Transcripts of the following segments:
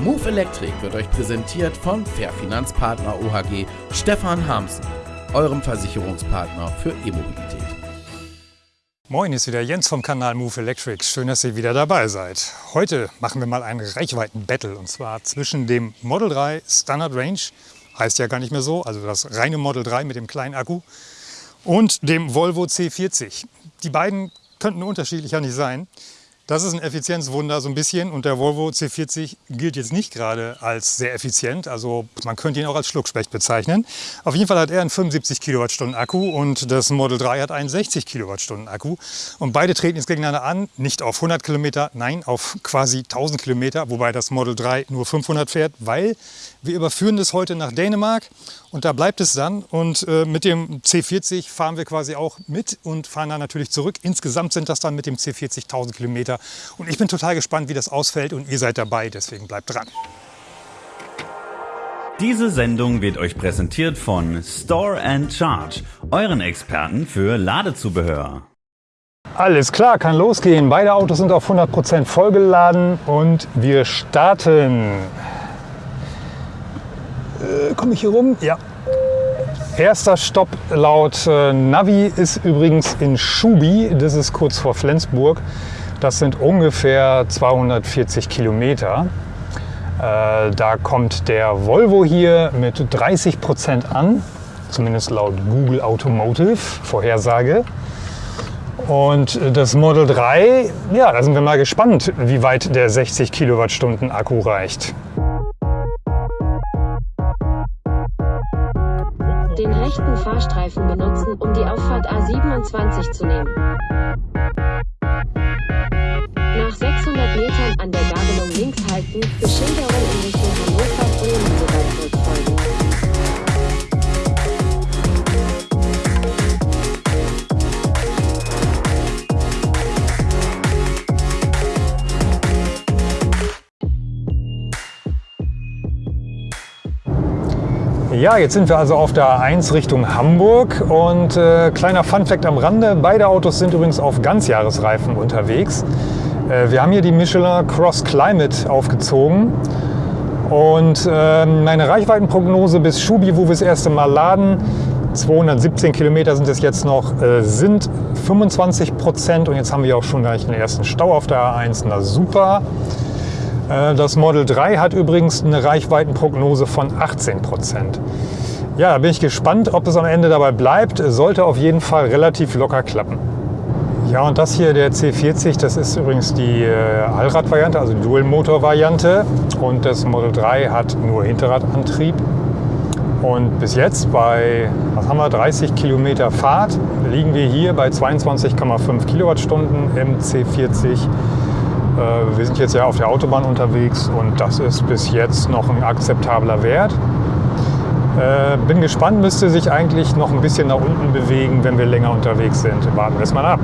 Move Electric wird euch präsentiert von Fair Finanzpartner OHG Stefan Hamsen, eurem Versicherungspartner für E-Mobilität. Moin, ist wieder Jens vom Kanal Move Electric. Schön, dass ihr wieder dabei seid. Heute machen wir mal ein Reichweiten-Battle und zwar zwischen dem Model 3 Standard Range, heißt ja gar nicht mehr so, also das reine Model 3 mit dem kleinen Akku, und dem Volvo C40. Die beiden könnten unterschiedlicher nicht sein. Das ist ein Effizienzwunder so ein bisschen und der Volvo C40 gilt jetzt nicht gerade als sehr effizient. Also man könnte ihn auch als Schluckspecht bezeichnen. Auf jeden Fall hat er einen 75 Kilowattstunden Akku und das Model 3 hat einen 60 Kilowattstunden Akku. Und beide treten jetzt gegeneinander an, nicht auf 100 Kilometer, nein, auf quasi 1000 Kilometer, wobei das Model 3 nur 500 fährt, weil wir überführen das heute nach Dänemark und da bleibt es dann. Und äh, mit dem C40 fahren wir quasi auch mit und fahren dann natürlich zurück. Insgesamt sind das dann mit dem C40 1000 Kilometer. Und ich bin total gespannt, wie das ausfällt und ihr seid dabei, deswegen bleibt dran. Diese Sendung wird euch präsentiert von Store and Charge, euren Experten für Ladezubehör. Alles klar, kann losgehen. Beide Autos sind auf 100% vollgeladen und wir starten. Äh, Komme ich hier rum? Ja. Erster Stopp laut äh, Navi ist übrigens in Schubi. Das ist kurz vor Flensburg. Das sind ungefähr 240 Kilometer. Äh, da kommt der Volvo hier mit 30 Prozent an, zumindest laut Google Automotive Vorhersage. Und das Model 3, ja, da sind wir mal gespannt, wie weit der 60 Kilowattstunden Akku reicht. Den rechten Fahrstreifen benutzen, um die Auffahrt A27 zu nehmen. Ja, jetzt sind wir also auf der A1 Richtung Hamburg und äh, kleiner Funfact am Rande, beide Autos sind übrigens auf Ganzjahresreifen unterwegs. Äh, wir haben hier die Michelin Cross Climate aufgezogen und äh, meine Reichweitenprognose bis Schubi, wo wir das erste Mal laden, 217 Kilometer sind es jetzt noch, äh, sind 25 Prozent und jetzt haben wir auch schon gleich den ersten Stau auf der A1, na super. Äh, das Model 3 hat übrigens eine Reichweitenprognose von 18 Prozent. Ja, da bin ich gespannt, ob es am Ende dabei bleibt. Sollte auf jeden Fall relativ locker klappen. Ja, und das hier, der C40, das ist übrigens die äh, Allrad-Variante, also Dual-Motor-Variante. Und das Model 3 hat nur Hinterradantrieb. Und bis jetzt bei, was haben wir, 30 Kilometer Fahrt liegen wir hier bei 22,5 Kilowattstunden im C40. Äh, wir sind jetzt ja auf der Autobahn unterwegs und das ist bis jetzt noch ein akzeptabler Wert. Äh, bin gespannt, müsste sich eigentlich noch ein bisschen nach unten bewegen, wenn wir länger unterwegs sind. Warten wir es mal ab.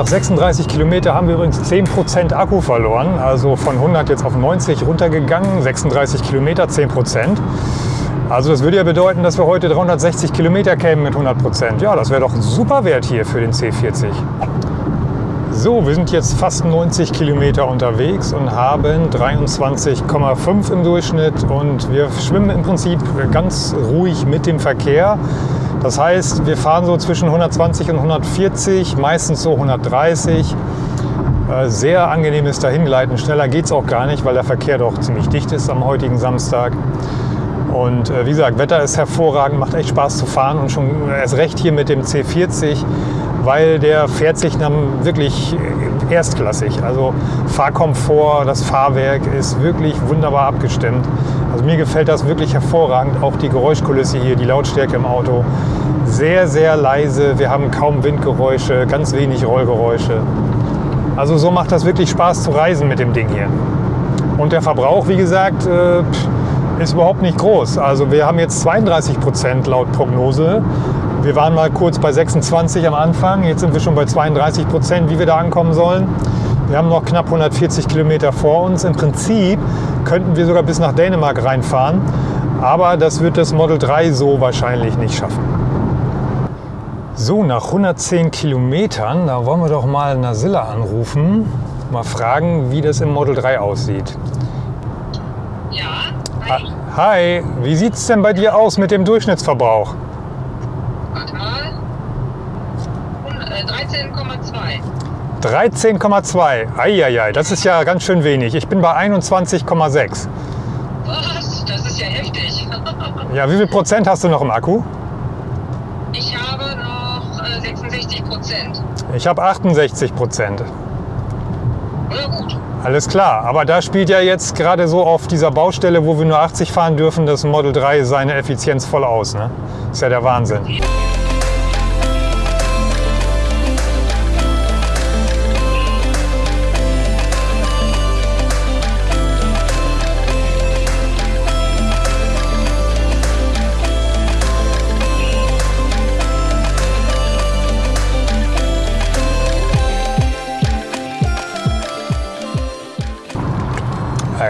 Nach 36 Kilometer haben wir übrigens 10% Akku verloren. Also von 100 jetzt auf 90 runtergegangen. 36 Kilometer, 10%. Also das würde ja bedeuten, dass wir heute 360 Kilometer kämen mit 100%. Ja, das wäre doch ein super Wert hier für den C40. So, wir sind jetzt fast 90 Kilometer unterwegs und haben 23,5 im Durchschnitt und wir schwimmen im Prinzip ganz ruhig mit dem Verkehr. Das heißt, wir fahren so zwischen 120 und 140, meistens so 130. Äh, sehr angenehmes Dahingleiten. Schneller geht es auch gar nicht, weil der Verkehr doch ziemlich dicht ist am heutigen Samstag. Und äh, wie gesagt, Wetter ist hervorragend, macht echt Spaß zu fahren und schon erst recht hier mit dem C40, weil der fährt sich dann wirklich erstklassig. Also Fahrkomfort, das Fahrwerk ist wirklich wunderbar abgestimmt. Also mir gefällt das wirklich hervorragend. Auch die Geräuschkulisse hier, die Lautstärke im Auto. Sehr, sehr leise. Wir haben kaum Windgeräusche, ganz wenig Rollgeräusche. Also so macht das wirklich Spaß zu reisen mit dem Ding hier. Und der Verbrauch, wie gesagt, äh, ist überhaupt nicht groß. Also wir haben jetzt 32 Prozent laut Prognose. Wir waren mal kurz bei 26 am Anfang, jetzt sind wir schon bei 32 Prozent, wie wir da ankommen sollen. Wir haben noch knapp 140 Kilometer vor uns. Im Prinzip könnten wir sogar bis nach Dänemark reinfahren, aber das wird das Model 3 so wahrscheinlich nicht schaffen. So, nach 110 Kilometern, da wollen wir doch mal Nasilla anrufen, mal fragen, wie das im Model 3 aussieht. Ja, hi. Hi, wie sieht es denn bei dir aus mit dem Durchschnittsverbrauch? Warte mal. Hun- äh, 13,2. 13,2. Eieiei, das ist ja ganz schön wenig. Ich bin bei 21,6. Was? Das ist ja heftig. Ja, wie viel Prozent hast du noch im Akku? Ich habe noch äh, 66 Prozent. Ich habe 68 Prozent. Na gut. Alles klar, aber da spielt ja jetzt gerade so auf dieser Baustelle, wo wir nur 80 fahren dürfen, das Model 3 seine Effizienz voll aus. Ne? Ist ja der Wahnsinn. Ja,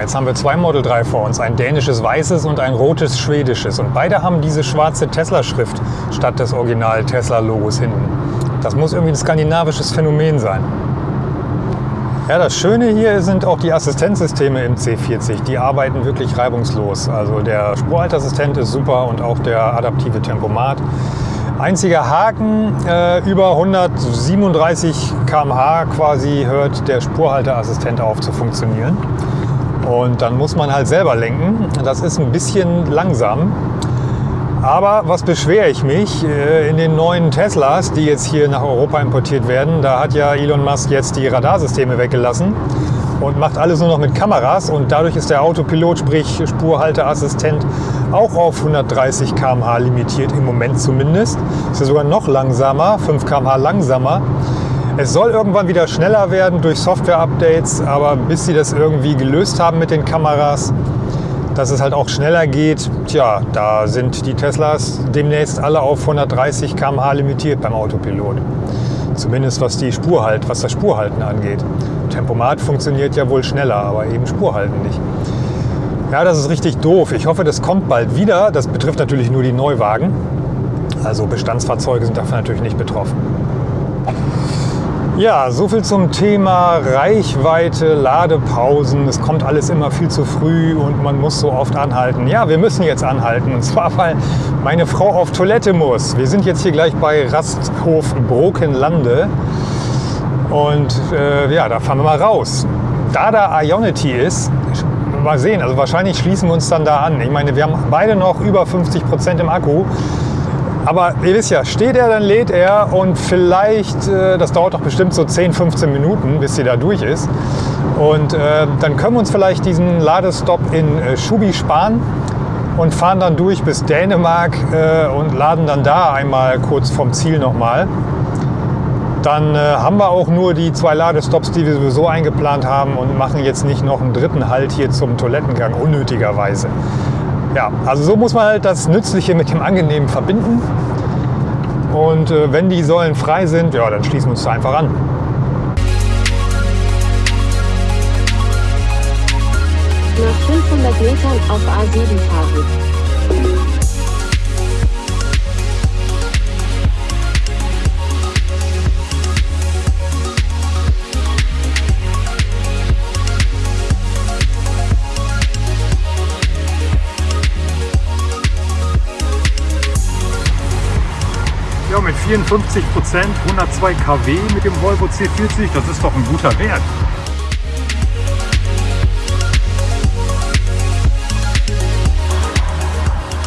jetzt haben wir zwei Model 3 vor uns, ein dänisches weißes und ein rotes schwedisches. Und beide haben diese schwarze Tesla-Schrift statt des Original Tesla-Logos hinten. Das muss irgendwie ein skandinavisches Phänomen sein. Ja, das Schöne hier sind auch die Assistenzsysteme im C40. Die arbeiten wirklich reibungslos. Also der Spurhaltassistent ist super und auch der adaptive Tempomat. Einziger Haken, äh, über 137 km/h quasi hört der Spurhalteassistent auf zu funktionieren. Und dann muss man halt selber lenken. Das ist ein bisschen langsam. Aber was beschwere ich mich? Äh, In den neuen Teslas, die jetzt hier nach Europa importiert werden, da hat ja Elon Musk jetzt die Radarsysteme weggelassen und macht alles nur noch mit Kameras. Und dadurch ist der Autopilot, sprich Spurhalteassistent, auch auf 130 km/h limitiert, im Moment zumindest. Ist ja sogar noch langsamer, 5 km/h langsamer. Es soll irgendwann wieder schneller werden durch Software-Updates, aber bis sie das irgendwie gelöst haben mit den Kameras, dass es halt auch schneller geht, tja, da sind die Teslas demnächst alle auf 130 km/h limitiert beim Autopilot. Zumindest was die Spur halt, was das Spurhalten angeht. Tempomat funktioniert ja wohl schneller, aber eben Spurhalten nicht. Ja, das ist richtig doof. Ich hoffe, das kommt bald wieder. Das betrifft natürlich nur die Neuwagen. Also Bestandsfahrzeuge sind davon natürlich nicht betroffen. Ja, so viel zum Thema Reichweite, Ladepausen. Es kommt alles immer viel zu früh und man muss so oft anhalten. Ja, wir müssen jetzt anhalten. Und zwar, weil meine Frau auf Toilette muss. Wir sind jetzt hier gleich bei Rasthof Brokenlande. Und äh, ja, da fahren wir mal raus. Da da Ionity ist, mal sehen, also wahrscheinlich schließen wir uns dann da an. Ich meine, wir haben beide noch über 50 Prozent im Akku. Aber ihr wisst ja, steht er, dann lädt er und vielleicht, äh, das dauert doch bestimmt so 10, 15 Minuten, bis sie da durch ist. Und äh, dann können wir uns vielleicht diesen Ladestopp in äh, Schubi sparen und fahren dann durch bis Dänemark und laden dann da einmal kurz vom Ziel nochmal. Dann haben wir auch nur die zwei Ladestops, die wir sowieso eingeplant haben und machen jetzt nicht noch einen dritten Halt hier zum Toilettengang unnötigerweise. Ja, also so muss man halt das Nützliche mit dem Angenehmen verbinden. Und äh, wenn die Säulen frei sind, ja, dann schließen wir uns da einfach an. Nach 500 Metern auf A7 fahren. 54 Prozent, 102 kW mit dem Volvo C40, das ist doch ein guter Wert.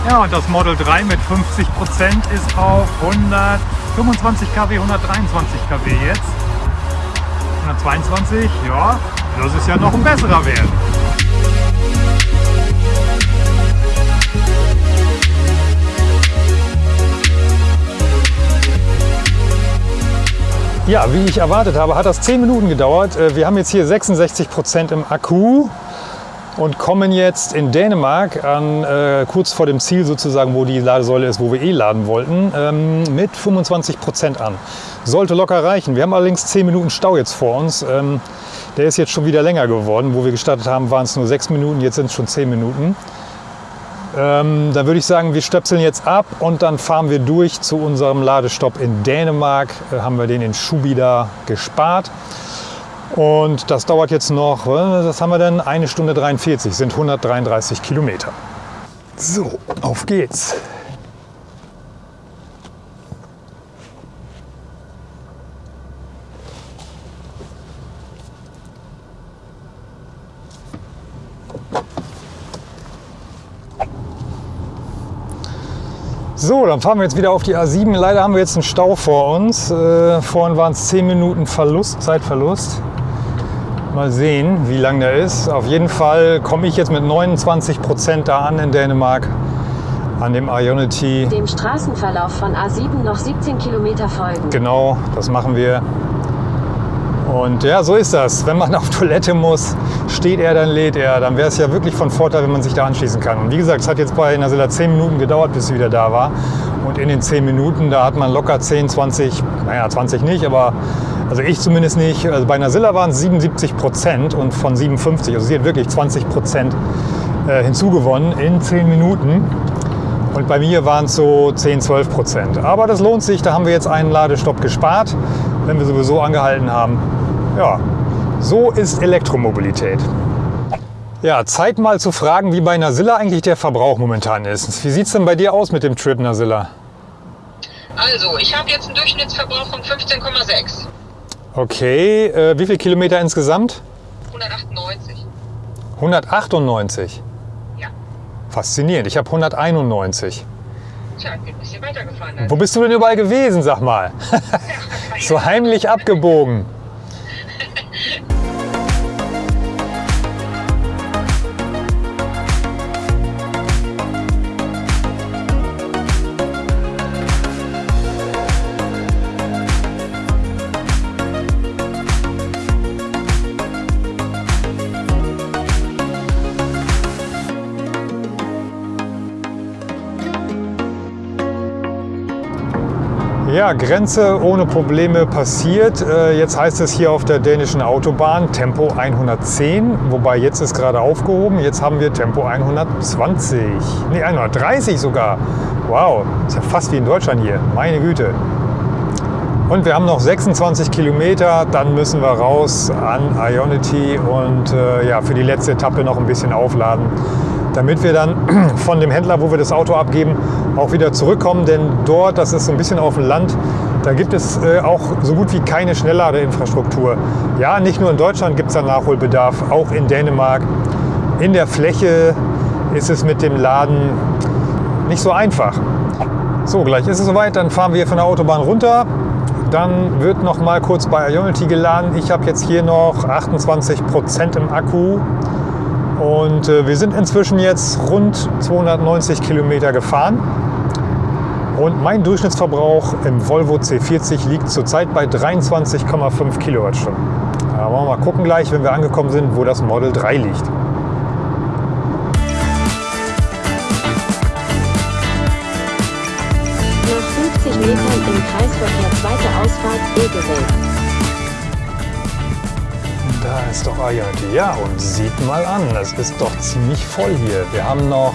Ja, und das Model 3 mit 50 Prozent ist auf 125 kW, 123 kW jetzt. 122, ja, das ist ja noch ein besserer Wert. Ja, wie ich erwartet habe, hat das 10 Minuten gedauert. Äh, Wir haben jetzt hier 66 Prozent im Akku. und kommen jetzt in Dänemark an, äh, kurz vor dem Ziel sozusagen, wo die Ladesäule ist, wo wir eh laden wollten, ähm, mit 25 Prozent an. Sollte locker reichen. Wir haben allerdings 10 Minuten Stau jetzt vor uns. Ähm, der ist jetzt schon wieder länger geworden. Wo wir gestartet haben, waren es nur 6 Minuten, jetzt sind es schon 10 Minuten. Ähm, dann würde ich sagen, wir stöpseln jetzt ab und dann fahren wir durch zu unserem Ladestopp in Dänemark. Äh, haben wir den in Schubida gespart. Und das dauert jetzt noch, was haben wir denn? Eine Stunde 43, sind 133 Kilometer. So, auf geht's. So, dann fahren wir jetzt wieder auf die A7. Leider haben wir jetzt einen Stau vor uns. Äh, vorhin waren es 10 Minuten Verlust, Zeitverlust. Mal sehen, wie lang der ist. Auf jeden Fall komme ich jetzt mit 29 Prozent da an in Dänemark an dem Ionity. Dem Straßenverlauf von A7 noch 17 Kilometer folgen. Genau, das machen wir. Und ja, so ist das. Wenn man auf Toilette muss, steht er, dann lädt er. Dann wäre es ja wirklich von Vorteil, wenn man sich da anschließen kann. Und wie gesagt, es hat jetzt bei Nasilla 10 Minuten gedauert, bis sie wieder da war. Und in den 10 Minuten, da hat man locker 10, 20, naja, 20 nicht, aber also ich zumindest nicht. Also bei Nasilla waren es 77 Prozent und von 57. Also sie hat wirklich 20 Prozent äh, hinzugewonnen in 10 Minuten. Und bei mir waren es so 10, 12 Prozent. Aber das lohnt sich, da haben wir jetzt einen Ladestopp gespart, wenn wir sowieso angehalten haben. Ja, so ist Elektromobilität. Ja, Zeit mal zu fragen, wie bei Nasilla eigentlich der Verbrauch momentan ist. Wie sieht es denn bei dir aus mit dem Trip Nasilla? Also, ich habe jetzt einen Durchschnittsverbrauch von 15,6. Okay, äh, wie viele Kilometer insgesamt? 198. 198. Ja. Faszinierend. Ich habe 191. Tja, ich bin ein bisschen weitergefahren. Also. Wo bist du denn überall gewesen, sag mal? so heimlich abgebogen. Ja, Grenze ohne Probleme passiert. Äh, Jetzt heißt es hier auf der dänischen Autobahn Tempo 110, wobei jetzt ist gerade aufgehoben. Jetzt haben wir Tempo 120, nee 130 sogar. Wow, ist ja fast wie in Deutschland hier. Meine Güte. Und wir haben noch 26 Kilometer, dann müssen wir raus an Ionity und äh, ja, für die letzte Etappe noch ein bisschen aufladen, damit wir dann von dem Händler, wo wir das Auto abgeben, auch wieder zurückkommen. Denn dort, das ist so ein bisschen auf dem Land, da gibt es äh, auch so gut wie keine Schnellladeinfrastruktur. Ja, nicht nur in Deutschland gibt es da Nachholbedarf, auch in Dänemark. In der Fläche ist es mit dem Laden nicht so einfach. So, gleich ist es soweit, dann fahren wir von der Autobahn runter. Dann wird noch mal kurz bei Ionity geladen. Ich habe jetzt hier noch 28 Prozent im Akku. Und äh, wir sind inzwischen jetzt rund 290 Kilometer gefahren. Und mein Durchschnittsverbrauch im Volvo C40 liegt zurzeit bei 23,5 Kilowattstunden. Da wollen wir mal gucken gleich, wenn wir angekommen sind, wo das Model 3 liegt. Nach 50 Metern im Kreisverkehr zweite Ausfahrt Egewelt. Da ist doch Ionity. Ja, und sieht mal an, das ist doch ziemlich voll hier. Wir haben noch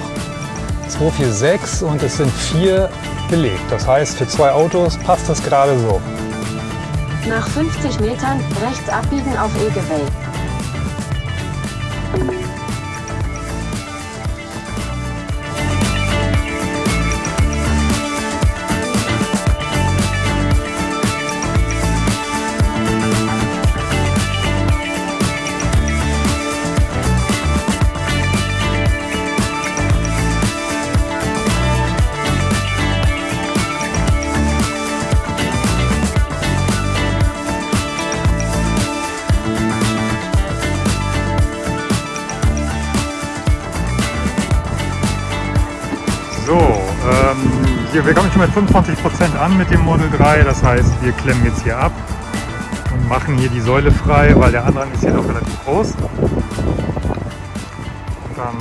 246 und es sind vier belegt. Das heißt, für zwei Autos passt das gerade so. Nach 50 Metern rechts abbiegen auf Egewelt. Hier, wir kommen schon mit 25% an mit dem Model 3. Das heißt, wir klemmen jetzt hier ab und machen hier die Säule frei, weil der Andrang ist hier doch relativ groß. dann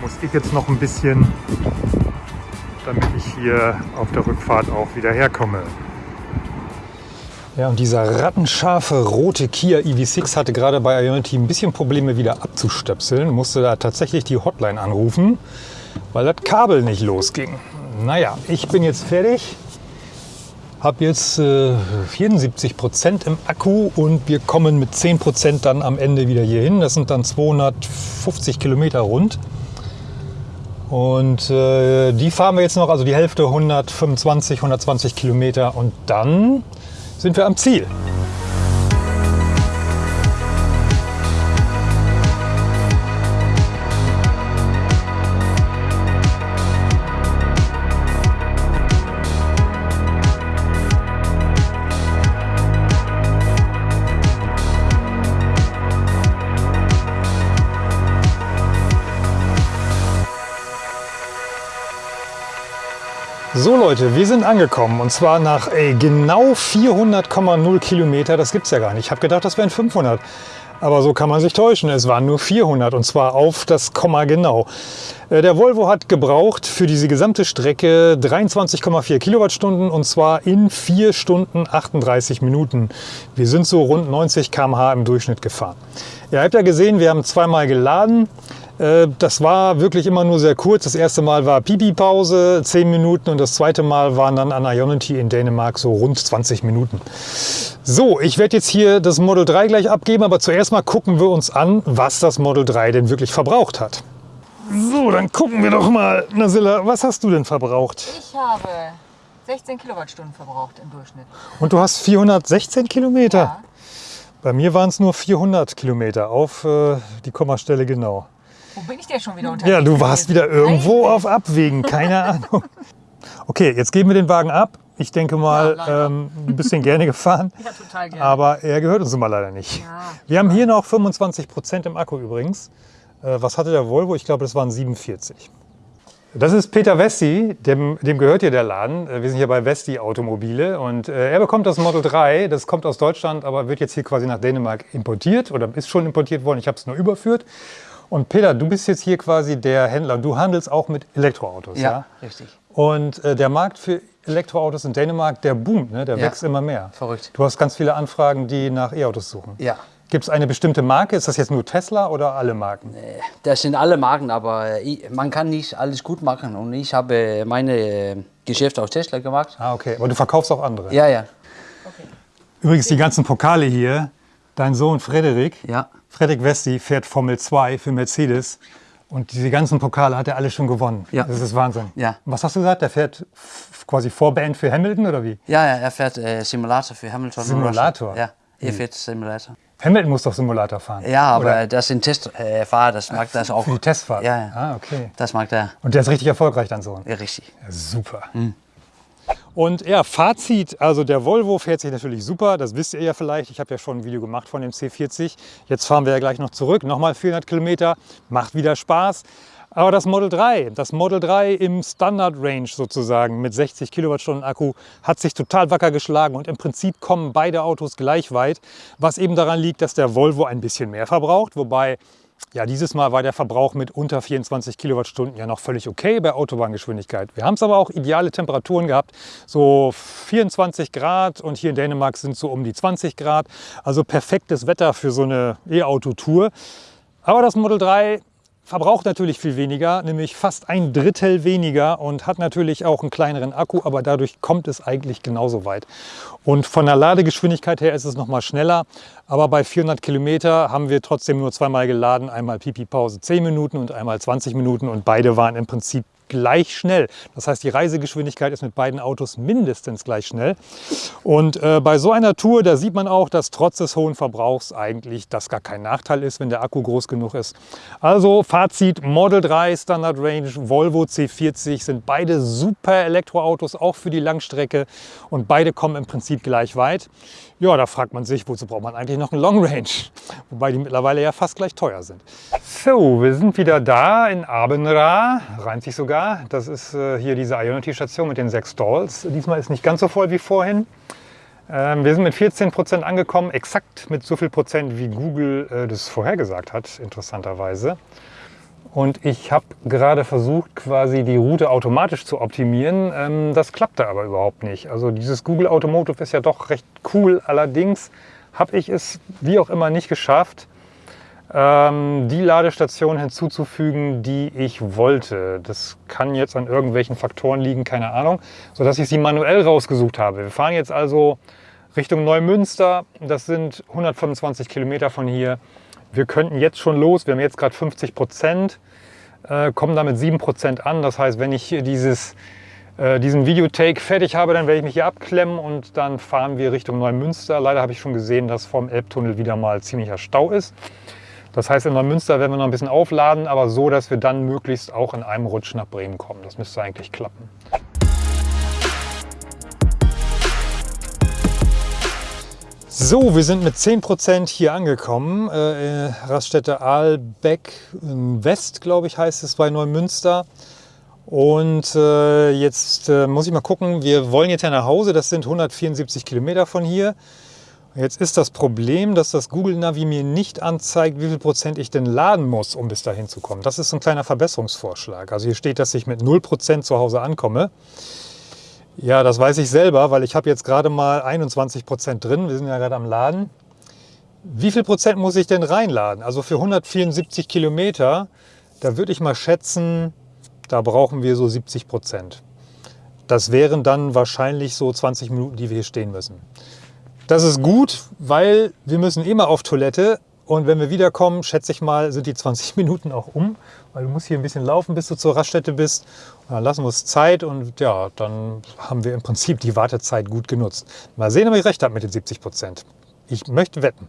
muss ich jetzt noch ein bisschen, damit ich hier auf der Rückfahrt auch wieder herkomme. Ja, und dieser rattenscharfe rote Kia EV6 hatte gerade bei Ionity ein bisschen Probleme wieder abzustöpseln. Musste da tatsächlich die Hotline anrufen, weil das Kabel nicht losging. Naja, ich bin jetzt fertig. Habe jetzt äh, 74 Prozent im Akku und wir kommen mit 10 Prozent dann am Ende wieder hier hin. Das sind dann 250 Kilometer rund. Und äh, die fahren wir jetzt noch, also die Hälfte 125, 120 Kilometer und dann sind wir am Ziel. Leute, wir sind angekommen und zwar nach ey, genau 400,0 Kilometer. Das gibt's ja gar nicht. Ich habe gedacht, das wären 500. Aber so kann man sich täuschen. Es waren nur 400 und zwar auf das Komma genau. Äh, Der Volvo hat gebraucht für diese gesamte Strecke 23,4 Kilowattstunden und zwar in 4 Stunden 38 Minuten. Wir sind so rund 90 km/h im Durchschnitt gefahren. Ihr habt ja gesehen, wir haben zweimal geladen. Äh, Das war wirklich immer nur sehr kurz. Das erste Mal war Pipi-Pause, 10 Minuten und das zweite Mal waren dann an Ionity in Dänemark so rund 20 Minuten. So, ich werde jetzt hier das Model 3 gleich abgeben, aber zuerst mal gucken wir uns an, was das Model 3 denn wirklich verbraucht hat. So, dann gucken wir doch mal. Nasilla, was hast du denn verbraucht? Ich habe 16 Kilowattstunden verbraucht im Durchschnitt. Und du hast 416 Kilometer. Ja. Bei mir waren es nur 400 Kilometer auf äh, die Kommastelle genau. Wo bin ich denn schon wieder unterwegs? Ja, du warst wieder irgendwo Nein. auf Abwägen, keine Ahnung. Okay, jetzt geben wir den Wagen ab. Ich denke mal, Ja, ähm, bist den gerne gefahren, Ja, total gerne. aber er gehört uns mal leider nicht. Ja. Wir haben hier noch 25 Prozent im Akku übrigens. Äh, was hatte der Volvo? Ich glaube, das waren 47. Das ist Peter Westi, dem, dem gehört hier der Laden. Äh, Wir sind hier bei Westi Automobile und äh, er bekommt das Model 3. Das kommt aus Deutschland, aber wird jetzt hier quasi nach Dänemark importiert oder ist schon importiert worden. Ich habe es nur überführt. Und Peter, du bist jetzt hier quasi der Händler. Du handelst auch mit Elektroautos, ja? Ja, richtig. Und äh, der Markt für Elektroautos in Dänemark, der boomt, ne? der Ja. wächst immer mehr. Verrückt. Du hast ganz viele Anfragen, die nach E-Autos suchen. Ja. Gibt es eine bestimmte Marke? Ist das jetzt nur Tesla oder alle Marken? Das sind alle Marken, aber ich, man kann nicht alles gut machen. Und ich habe meine äh, Geschäfte aus Tesla gemacht. Ah, okay. Aber du verkaufst auch andere. Ja, ja. Übrigens, die ganzen Pokale hier, dein Sohn Frederik, Ja. Frederik Westi fährt Formel 2 für Mercedes. Und diese ganzen Pokale hat er alle schon gewonnen. Ja. Das ist Wahnsinn. Ja. Was hast du gesagt? Der fährt quasi Vorband für Hamilton oder wie? Ja, ja, er fährt äh, Simulator für Hamilton. Simulator? Ja, er fährt Simulator. Hamilton muss doch Simulator fahren. Ja, aber Oder das sind Testfahrer, das mag das auch. für die Testfahrt. Ja, ja. Ah, okay. Das mag der. Und der ist richtig erfolgreich, dein Sohn. Ja, richtig. Ja, super. Und ja, Fazit, also der Volvo fährt sich natürlich super, das wisst ihr ja vielleicht. Ich habe ja schon ein Video gemacht von dem C40. Jetzt fahren wir ja gleich noch zurück, nochmal 400 Kilometer, macht wieder Spaß. Aber das Model 3, das Model 3 im Standard Range sozusagen mit 60 Kilowattstunden Akku hat sich total wacker geschlagen und im Prinzip kommen beide Autos gleich weit, was eben daran liegt, dass der Volvo ein bisschen mehr verbraucht, wobei ja, dieses Mal war der Verbrauch mit unter 24 Kilowattstunden ja noch völlig okay bei Autobahngeschwindigkeit. Wir haben es aber auch ideale Temperaturen gehabt, so 24 Grad und hier in Dänemark sind so um die 20 Grad. Also perfektes Wetter für so eine E-Auto-Tour. Aber das Model 3 verbraucht natürlich viel weniger, nämlich fast ein Drittel weniger und hat natürlich auch einen kleineren Akku, aber dadurch kommt es eigentlich genauso weit. Und von der Ladegeschwindigkeit her ist es noch mal schneller, aber bei 400 Kilometer haben wir trotzdem nur zweimal geladen, einmal Pipi-Pause 10 Minuten und einmal 20 Minuten und beide waren im Prinzip gleich schnell. Das heißt, die Reisegeschwindigkeit ist mit beiden Autos mindestens gleich schnell. Und äh, bei so einer Tour, da sieht man auch, dass trotz des hohen Verbrauchs eigentlich das gar kein Nachteil ist, wenn der Akku groß genug ist. Also Fazit, Model 3 Standard Range, Volvo C40 sind beide super Elektroautos, auch für die Langstrecke und beide kommen im Prinzip gleich weit. Ja, da fragt man sich, wozu braucht man eigentlich noch einen Long Range? Wobei die mittlerweile ja fast gleich teuer sind. So, wir sind wieder da in Abenra, reimt sich sogar. Das ist äh, hier diese Ionity-Station mit den sechs Stalls. Diesmal ist nicht ganz so voll wie vorhin. Ähm, wir sind mit 14 Prozent angekommen, exakt mit so viel Prozent, wie Google äh, das vorhergesagt hat, interessanterweise. Und ich habe gerade versucht, quasi die Route automatisch zu optimieren. Ähm, das klappte aber überhaupt nicht. Also dieses Google Automotive ist ja doch recht cool. Allerdings habe ich es wie auch immer nicht geschafft, ähm, die Ladestation hinzuzufügen, die ich wollte. Das kann jetzt an irgendwelchen Faktoren liegen, keine Ahnung, sodass ich sie manuell rausgesucht habe. Wir fahren jetzt also Richtung Neumünster. Das sind 125 Kilometer von hier. Wir könnten jetzt schon los. Wir haben jetzt gerade 50 Prozent, äh, kommen damit 7 Prozent an. Das heißt, wenn ich dieses, äh, diesen Videotake fertig habe, dann werde ich mich hier abklemmen und dann fahren wir Richtung Neumünster. Leider habe ich schon gesehen, dass vom Elbtunnel wieder mal ziemlicher Stau ist. Das heißt, in Neumünster werden wir noch ein bisschen aufladen, aber so, dass wir dann möglichst auch in einem Rutsch nach Bremen kommen. Das müsste eigentlich klappen. So, wir sind mit 10% hier angekommen. Äh, Raststätte Aalbeck West, glaube ich, heißt es bei Neumünster. Und äh, jetzt äh, muss ich mal gucken, wir wollen jetzt ja nach Hause. Das sind 174 Kilometer von hier. Jetzt ist das Problem, dass das Google Navi mir nicht anzeigt, wie viel Prozent ich denn laden muss, um bis dahin zu kommen. Das ist ein kleiner Verbesserungsvorschlag. Also hier steht, dass ich mit 0% zu Hause ankomme. Ja, das weiß ich selber, weil ich habe jetzt gerade mal 21 Prozent drin. Wir sind ja gerade am Laden. Wie viel Prozent muss ich denn reinladen? Also für 174 Kilometer, da würde ich mal schätzen, da brauchen wir so 70 Prozent. Das wären dann wahrscheinlich so 20 Minuten, die wir hier stehen müssen. Das ist gut, weil wir müssen immer auf Toilette und wenn wir wiederkommen, schätze ich mal, sind die 20 Minuten auch um, weil du musst hier ein bisschen laufen, bis du zur Raststätte bist. Und dann lassen wir uns Zeit und ja, dann haben wir im Prinzip die Wartezeit gut genutzt. Mal sehen, ob ich recht habe mit den 70 Prozent. Ich möchte wetten.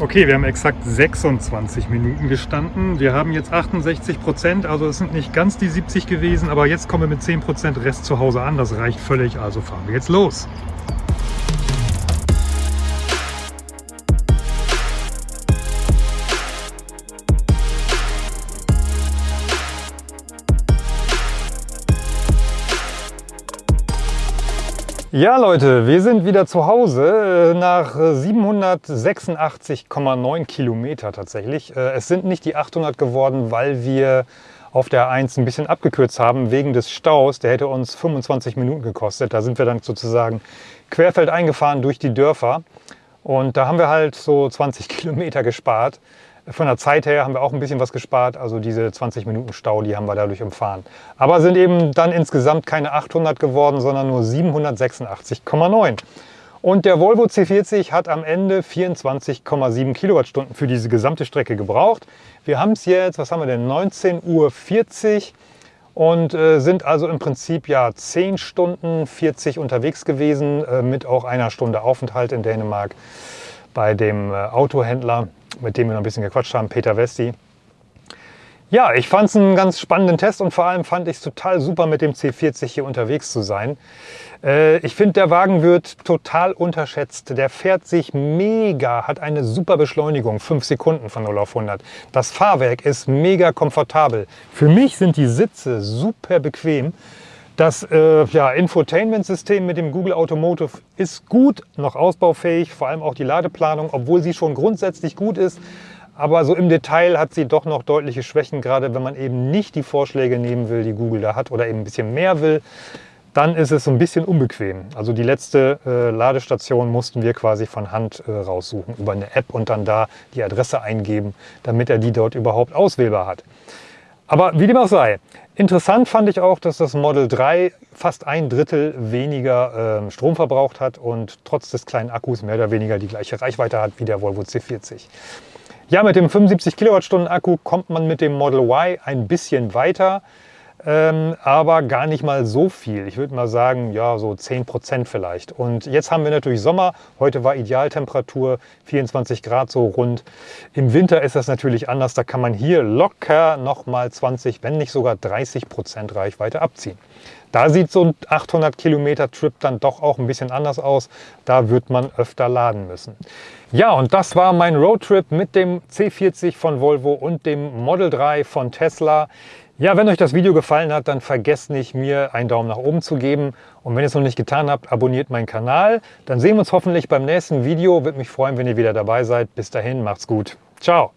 Okay, wir haben exakt 26 Minuten gestanden. Wir haben jetzt 68 Prozent, also es sind nicht ganz die 70 gewesen, aber jetzt kommen wir mit 10 Prozent Rest zu Hause an. Das reicht völlig, also fahren wir jetzt los. Ja Leute, wir sind wieder zu Hause äh, nach 786,9 Kilometer tatsächlich. Äh, es sind nicht die 800 geworden, weil wir auf der 1 ein bisschen abgekürzt haben wegen des Staus. Der hätte uns 25 Minuten gekostet. Da sind wir dann sozusagen querfeld eingefahren durch die Dörfer. Und da haben wir halt so 20 Kilometer gespart. Von der Zeit her haben wir auch ein bisschen was gespart. Also diese 20 Minuten Stau, die haben wir dadurch umfahren. Aber sind eben dann insgesamt keine 800 geworden, sondern nur 786,9. Und der Volvo C40 hat am Ende 24,7 Kilowattstunden für diese gesamte Strecke gebraucht. Wir haben es jetzt, was haben wir denn, 19.40 Uhr und äh, sind also im Prinzip ja 10 Stunden 40 unterwegs gewesen, äh, mit auch einer Stunde Aufenthalt in Dänemark bei dem äh, Autohändler mit dem wir noch ein bisschen gequatscht haben, Peter Westi. Ja, ich fand es einen ganz spannenden Test und vor allem fand ich es total super, mit dem C40 hier unterwegs zu sein. Äh, ich finde, der Wagen wird total unterschätzt. Der fährt sich mega, hat eine super Beschleunigung, 5 Sekunden von 0 auf 100. Das Fahrwerk ist mega komfortabel. Für mich sind die Sitze super bequem. Das äh, ja, Infotainment-System mit dem Google Automotive ist gut, noch ausbaufähig, vor allem auch die Ladeplanung, obwohl sie schon grundsätzlich gut ist. Aber so im Detail hat sie doch noch deutliche Schwächen, gerade wenn man eben nicht die Vorschläge nehmen will, die Google da hat oder eben ein bisschen mehr will. Dann ist es so ein bisschen unbequem. Also die letzte äh, Ladestation mussten wir quasi von Hand äh, raussuchen über eine App und dann da die Adresse eingeben, damit er die dort überhaupt auswählbar hat. Aber wie dem auch sei, interessant fand ich auch, dass das Model 3 fast ein Drittel weniger äh, Strom verbraucht hat und trotz des kleinen Akkus mehr oder weniger die gleiche Reichweite hat wie der Volvo C40. Ja, mit dem 75 Kilowattstunden Akku kommt man mit dem Model Y ein bisschen weiter ähm, aber gar nicht mal so viel. Ich würde mal sagen, ja, so 10 Prozent vielleicht. Und jetzt haben wir natürlich Sommer. Heute war Idealtemperatur 24 Grad so rund. Im Winter ist das natürlich anders. Da kann man hier locker nochmal 20, wenn nicht sogar 30 Prozent Reichweite abziehen. Da sieht so ein 800 Kilometer Trip dann doch auch ein bisschen anders aus. Da wird man öfter laden müssen. Ja, und das war mein Roadtrip mit dem C40 von Volvo und dem Model 3 von Tesla. Ja, wenn euch das Video gefallen hat, dann vergesst nicht, mir einen Daumen nach oben zu geben. Und wenn ihr es noch nicht getan habt, abonniert meinen Kanal. Dann sehen wir uns hoffentlich beim nächsten Video. Würde mich freuen, wenn ihr wieder dabei seid. Bis dahin, macht's gut. Ciao.